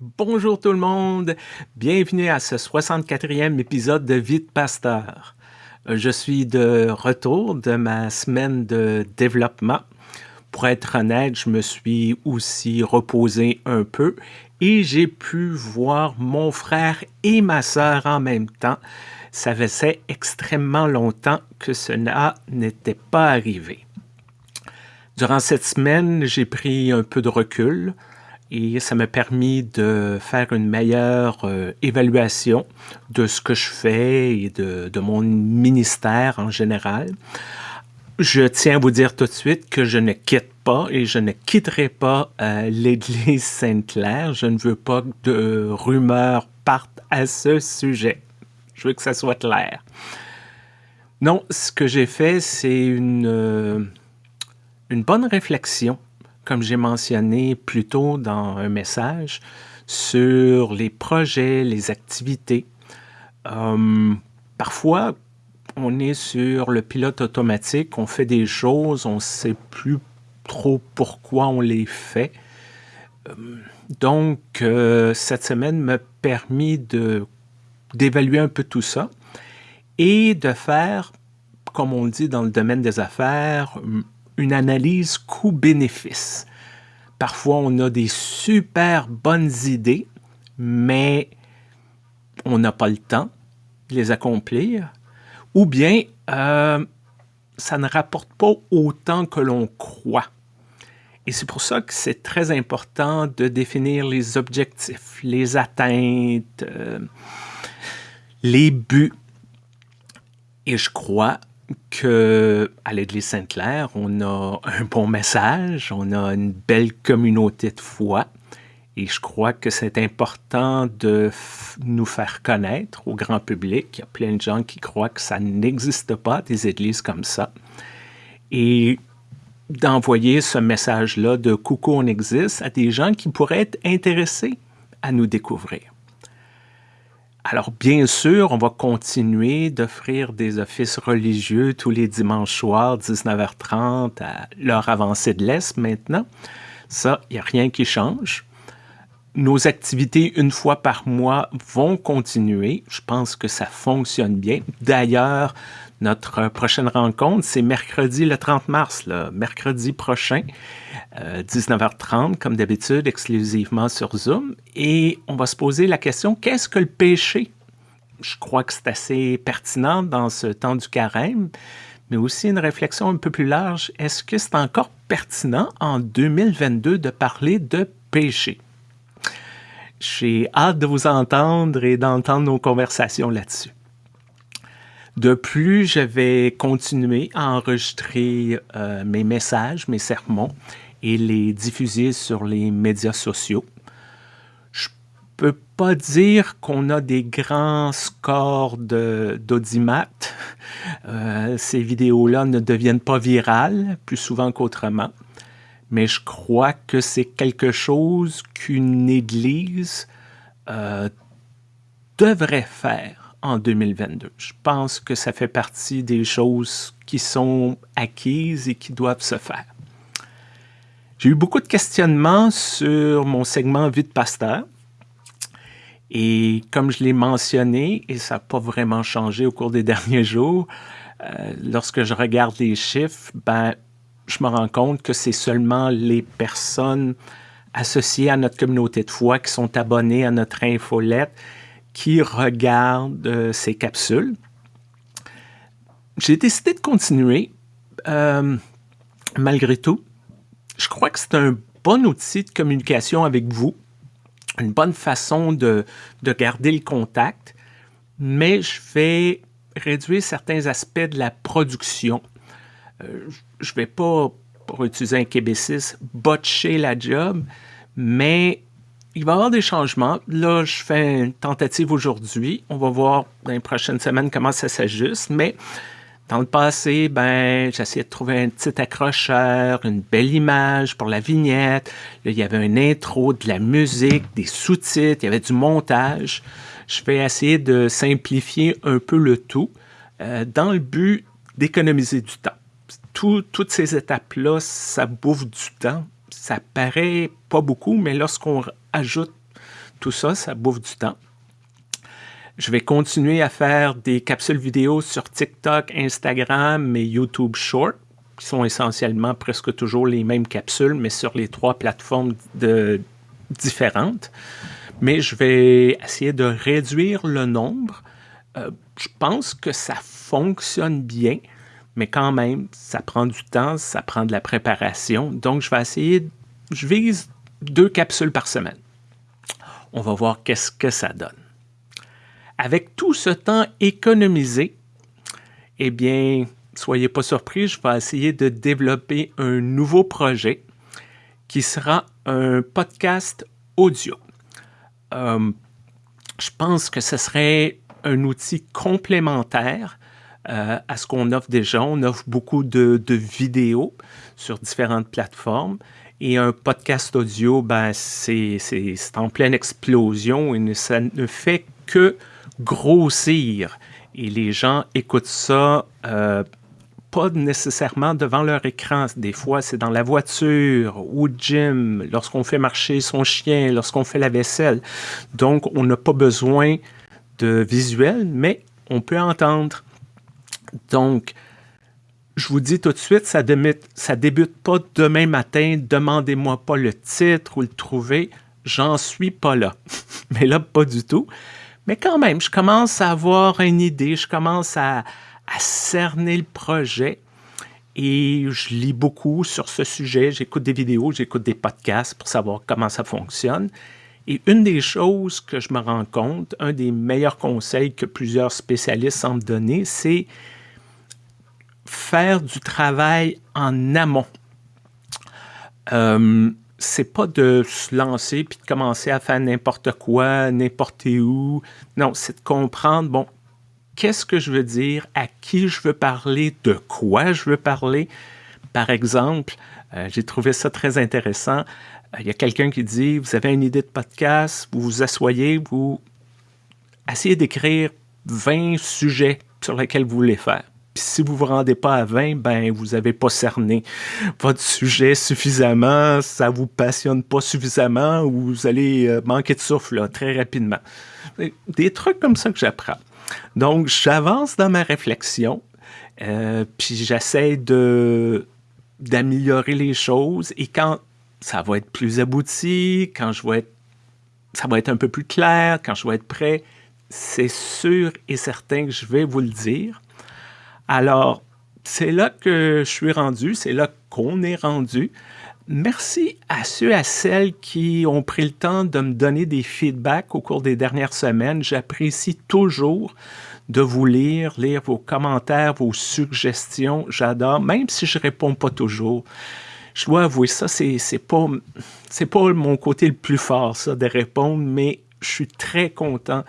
Bonjour tout le monde, bienvenue à ce 64e épisode de Vite Pasteur. Je suis de retour de ma semaine de développement. Pour être honnête, je me suis aussi reposé un peu et j'ai pu voir mon frère et ma sœur en même temps. Ça faisait extrêmement longtemps que cela n'était pas arrivé. Durant cette semaine, j'ai pris un peu de recul et ça m'a permis de faire une meilleure euh, évaluation de ce que je fais et de, mon ministère en général. Je tiens à vous dire tout de suite que je ne quitte pas et je ne quitterai pas euh, l'Église Sainte-Claire. Je ne veux pas que de rumeurs partent à ce sujet. Je veux que ça soit clair. Non, ce que j'ai fait, c'est une, euh, une bonne réflexion comme j'ai mentionné plus tôt dans un message, sur les projets, les activités. Euh, parfois, on est sur le pilote automatique, on fait des choses, on ne sait plus trop pourquoi on les fait. Euh, donc, euh, cette semaine m'a permis d'évaluer un peu tout ça et de faire, comme on dit dans le domaine des affaires, une analyse coût-bénéfice. Parfois, on a des super bonnes idées, mais on n'a pas le temps de les accomplir, ou bien euh, ça ne rapporte pas autant que l'on croit. Et c'est pour ça que c'est très important de définir les objectifs, les atteintes, euh, les buts. Et je crois que à l'Église Sainte-Claire, on a un bon message, on a une belle communauté de foi, et je crois que c'est important de nous faire connaître au grand public. Il y a plein de gens qui croient que ça n'existe pas, des églises comme ça. Et d'envoyer ce message-là de coucou, on existe à des gens qui pourraient être intéressés à nous découvrir. Alors, bien sûr, on va continuer d'offrir des offices religieux tous les dimanches soirs, 19h30, à l'heure avancée de l'Est maintenant. Ça, il n'y a rien qui change. Nos activités une fois par mois vont continuer. Je pense que ça fonctionne bien. D'ailleurs, notre prochaine rencontre, c'est mercredi le 30 mars, mercredi prochain, 19h30, euh, comme d'habitude, exclusivement sur Zoom. Et on va se poser la question, qu'est-ce que le péché? Je crois que c'est assez pertinent dans ce temps du carême, mais aussi une réflexion un peu plus large. Est-ce que c'est encore pertinent en 2022 de parler de péché? J'ai hâte de vous entendre et d'entendre nos conversations là-dessus. De plus, je vais continuer à enregistrer euh, mes messages, mes sermons et les diffuser sur les médias sociaux. Je peux pas dire qu'on a des grands scores d'audimat. Euh, ces vidéos-là ne deviennent pas virales plus souvent qu'autrement, mais je crois que c'est quelque chose qu'une Église euh, devrait faire en 2022. Je pense que ça fait partie des choses qui sont acquises et qui doivent se faire. J'ai eu beaucoup de questionnements sur mon segment Vie de pasteur. Et comme je l'ai mentionné, et ça n'a pas vraiment changé au cours des derniers jours, euh, lorsque je regarde les chiffres, ben, je me rends compte que c'est seulement les personnes associées à notre communauté de foi qui sont abonnées à notre infolette qui regardent euh, ces capsules. J'ai décidé de continuer euh, malgré tout. Je crois que c'est un bon outil de communication avec vous, une bonne façon de, garder le contact, mais je vais réduire certains aspects de la production. Euh, je vais pas, pour utiliser un québécis, botcher la job, mais il va y avoir des changements. Là, je fais une tentative aujourd'hui. On va voir dans les prochaines semaines comment ça s'ajuste. Mais dans le passé, ben, j'essayais de trouver un petit accrocheur, une belle image pour la vignette. Il y avait un intro, de la musique, des sous-titres, il y avait du montage. Je vais essayer de simplifier un peu le tout euh, dans le but d'économiser du temps. Toutes ces étapes-là, ça bouffe du temps. Ça paraît pas beaucoup, mais lorsqu'on ajoute tout ça, ça bouffe du temps. Je vais continuer à faire des capsules vidéo sur TikTok, Instagram et YouTube Short, qui sont essentiellement presque toujours les mêmes capsules, mais sur les trois plateformes différentes. Mais je vais essayer de réduire le nombre. Euh, je pense que ça fonctionne bien, mais quand même, ça prend du temps, ça prend de la préparation. Donc, je vais essayer, je vise deux capsules par semaine. On va voir qu'est-ce que ça donne. Avec tout ce temps économisé, eh bien, soyez pas surpris, je vais essayer de développer un nouveau projet qui sera un podcast audio. Euh, je pense que ce serait un outil complémentaire euh, à ce qu'on offre déjà. On offre beaucoup de, vidéos sur différentes plateformes. Et un podcast audio, ben, c'est en pleine explosion et ça ne fait que grossir. Et les gens écoutent ça euh, pas nécessairement devant leur écran. Des fois, c'est dans la voiture, au gym, lorsqu'on fait marcher son chien, lorsqu'on fait la vaisselle. Donc, on n'a pas besoin de visuel, mais on peut entendre. Donc, je vous dis tout de suite, ça débute, ça débute pas demain matin. Demandez-moi pas le titre ou le trouver. J'en suis pas là. mais là, pas du tout. Mais quand même, je commence à avoir une idée, je commence à, à cerner le projet et je lis beaucoup sur ce sujet. J'écoute des vidéos, j'écoute des podcasts pour savoir comment ça fonctionne. Et une des choses que je me rends compte, un des meilleurs conseils que plusieurs spécialistes semblent donner, c'est faire du travail en amont. Euh, c'est pas de se lancer puis de commencer à faire n'importe quoi, n'importe où. Non, c'est de comprendre, bon, qu'est-ce que je veux dire, à qui je veux parler, de quoi je veux parler. Par exemple, euh, j'ai trouvé ça très intéressant. Euh, il y a quelqu'un qui dit, vous avez une idée de podcast, vous vous asseyez, vous essayez d'écrire 20 sujets sur lesquels vous voulez faire. Puis si vous vous rendez pas à 20, ben vous n'avez pas cerné votre sujet suffisamment, ça vous passionne pas suffisamment ou vous allez euh, manquer de souffle très rapidement. Des trucs comme ça que j'apprends. Donc, j'avance dans ma réflexion, euh, puis j'essaie de d'améliorer les choses et quand ça va être plus abouti, quand je vais ça va être un peu plus clair, quand je vais être prêt, c'est sûr et certain que je vais vous le dire. Alors, c'est là que je suis rendu, c'est là qu'on est rendu. Merci à ceux et à celles qui ont pris le temps de me donner des feedbacks au cours des dernières semaines. J'apprécie toujours de vous lire, lire vos commentaires, vos suggestions. J'adore, même si je ne réponds pas toujours. Je dois avouer ça, c'est pas, pas mon côté le plus fort, ça, de répondre, mais je suis très content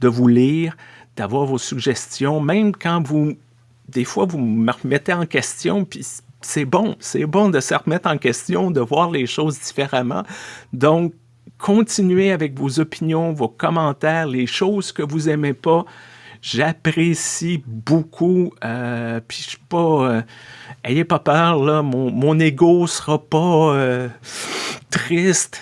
de vous lire, d'avoir vos suggestions, même quand vous des fois, vous me remettez en question, puis c'est bon, c'est bon de se remettre en question, de voir les choses différemment. Donc, continuez avec vos opinions, vos commentaires, les choses que vous aimez pas. J'apprécie beaucoup. Euh, puis je suis pas. Euh, ayez pas peur, là. Mon, mon ego sera pas euh, triste.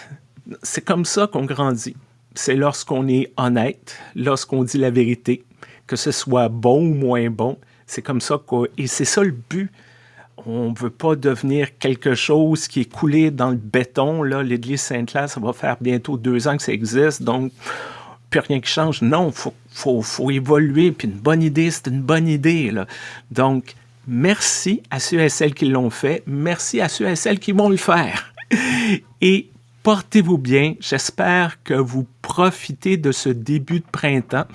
C'est comme ça qu'on grandit. C'est lorsqu'on est honnête, lorsqu'on dit la vérité, que ce soit bon ou moins bon. C'est comme ça quoi. Et c'est ça le but. On ne veut pas devenir quelque chose qui est coulé dans le béton. Là, l'Église Sainte-Claire, ça va faire bientôt deux ans que ça existe, donc plus rien qui change. Non, il faut, faut, évoluer. Puis une bonne idée, c'est une bonne idée. Là. Donc, merci à ceux et celles qui l'ont fait. Merci à ceux et celles qui vont le faire. Portez-vous bien. J'espère que vous profitez de ce début de printemps.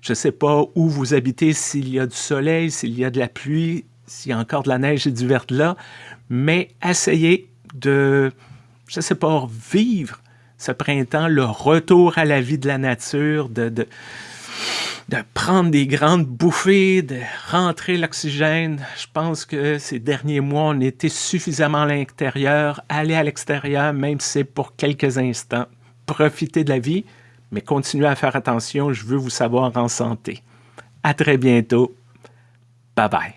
Je ne sais pas où vous habitez, s'il y a du soleil, s'il y a de la pluie, s'il y a encore de la neige et du verglas, mais essayez de, je ne sais pas, vivre ce printemps, le retour à la vie de la nature, de, de prendre des grandes bouffées, de rentrer l'oxygène. Je pense que ces derniers mois, on était suffisamment à l'intérieur. Aller à l'extérieur, même si c'est pour quelques instants. Profiter de la vie, mais continuez à faire attention. Je veux vous savoir en santé. À très bientôt. Bye bye.